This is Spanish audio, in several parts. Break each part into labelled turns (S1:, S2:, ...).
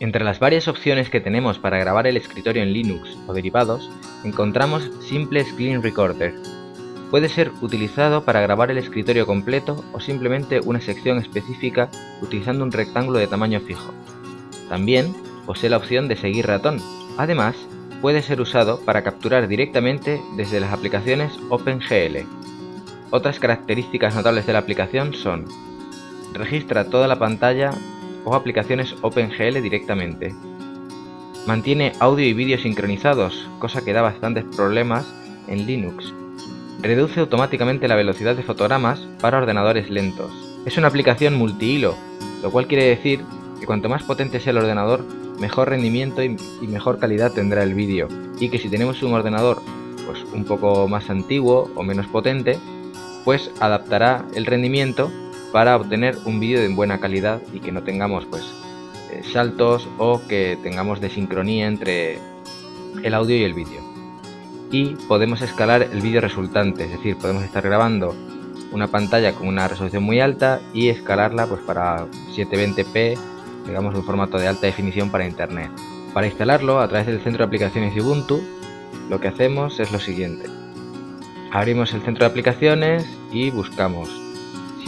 S1: Entre las varias opciones que tenemos para grabar el escritorio en Linux o derivados, encontramos Simple Screen Recorder. Puede ser utilizado para grabar el escritorio completo o simplemente una sección específica utilizando un rectángulo de tamaño fijo. También posee la opción de seguir ratón. Además, puede ser usado para capturar directamente desde las aplicaciones OpenGL. Otras características notables de la aplicación son registra toda la pantalla o aplicaciones OpenGL directamente. Mantiene audio y vídeo sincronizados, cosa que da bastantes problemas en Linux. Reduce automáticamente la velocidad de fotogramas para ordenadores lentos. Es una aplicación multihilo, lo cual quiere decir que cuanto más potente sea el ordenador, mejor rendimiento y, mejor calidad tendrá el vídeo. Y que si tenemos un ordenador pues un poco más antiguo o menos potente, pues adaptará el rendimiento para obtener un vídeo de buena calidad y que no tengamos pues eh, saltos o que tengamos desincronía entre el audio y el vídeo. Y podemos escalar el vídeo resultante, es decir, podemos estar grabando una pantalla con una resolución muy alta y escalarla pues para 720p, digamos un formato de alta definición para internet. Para instalarlo a través del centro de aplicaciones de Ubuntu, lo que hacemos es lo siguiente. Abrimos el centro de aplicaciones y buscamos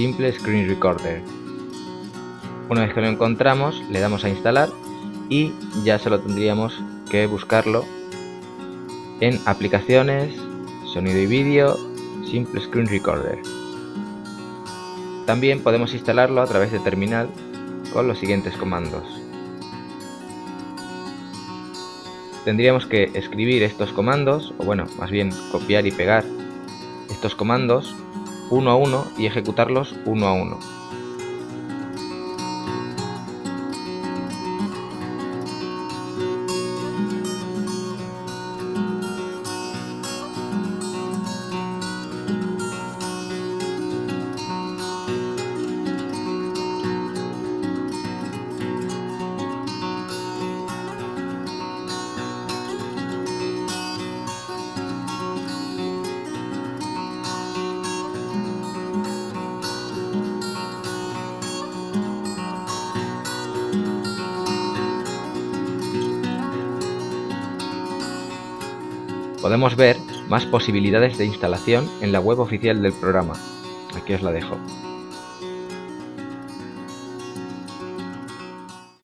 S1: Simple Screen Recorder. Una vez que lo encontramos, le damos a instalar y ya solo tendríamos que buscarlo en aplicaciones, sonido y vídeo, Simple Screen Recorder. También podemos instalarlo a través de terminal con los siguientes comandos. Tendríamos que escribir estos comandos, o bueno, más bien copiar y pegar estos comandos uno a uno y ejecutarlos uno a uno. Podemos ver más posibilidades de instalación en la web oficial del programa. Aquí os la dejo.